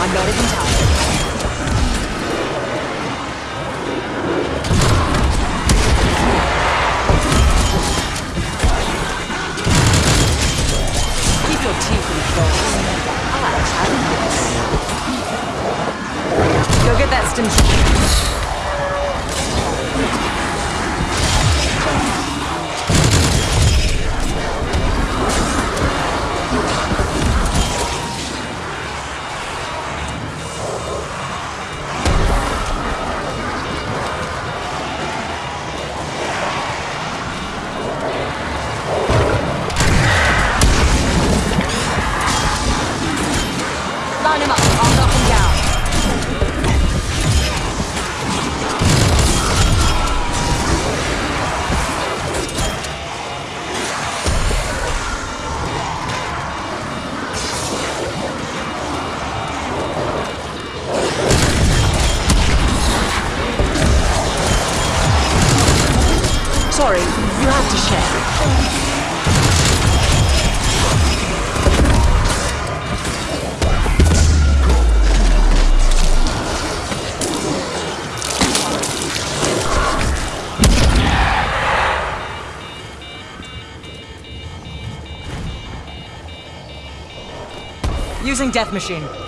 I'm not even tired. Using death machine.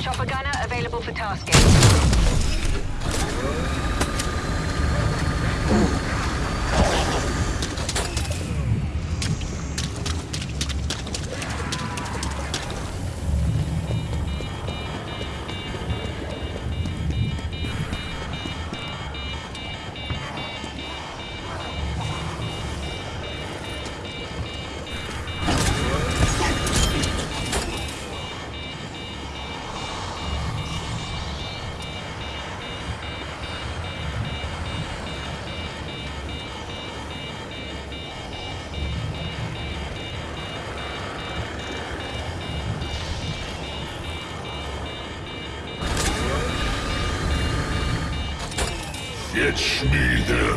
Chopper gunner available for tasking. Fetch me their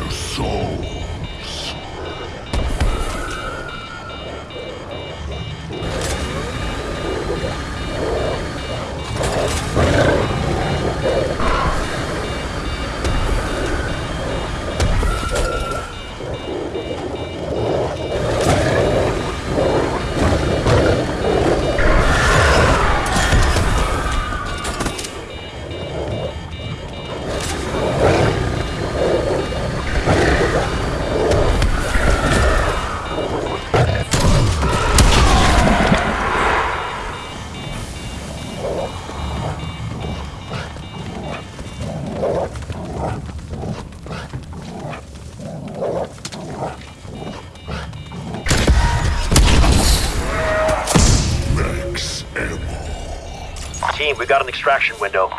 extraction window.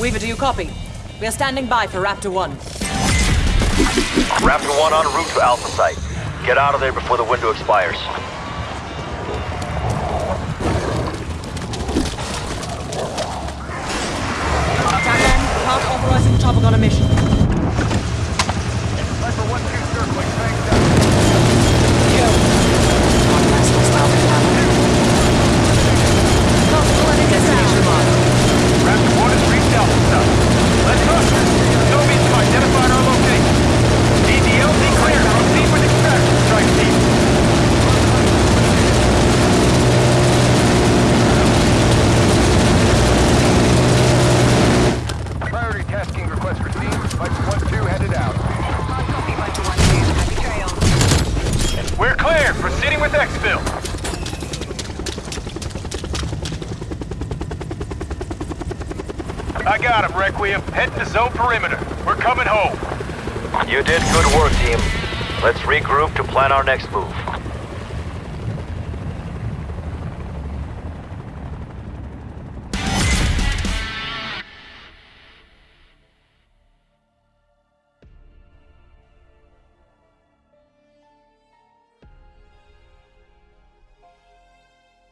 Weaver, do you copy? We are standing by for Raptor 1. Raptor 1 en route to Alpha Site. Get out of there before the window expires. Tagline, part authorizing Chopper on a mission. Broadcast Possible I got him, Requiem. Heading to zone perimeter. We're coming home. You did good work, team. Let's regroup to plan our next move.